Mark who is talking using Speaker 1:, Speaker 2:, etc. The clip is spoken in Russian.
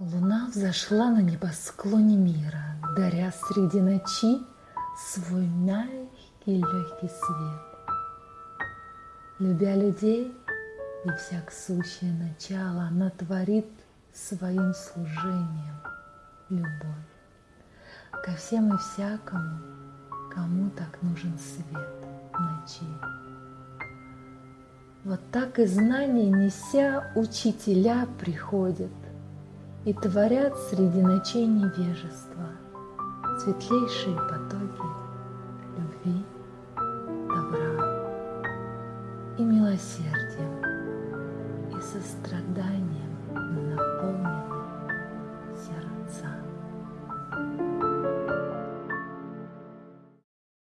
Speaker 1: Луна взошла на небосклоне мира, Даря среди ночи свой мягкий легкий свет. Любя людей и всяк сущее начало, Она творит своим служением любовь ко всем и всякому, кому так нужен свет ночи. Вот так и знания неся учителя приходят – и творят среди ночей невежества светлейшие потоки любви, добра и милосердия и состраданием нам.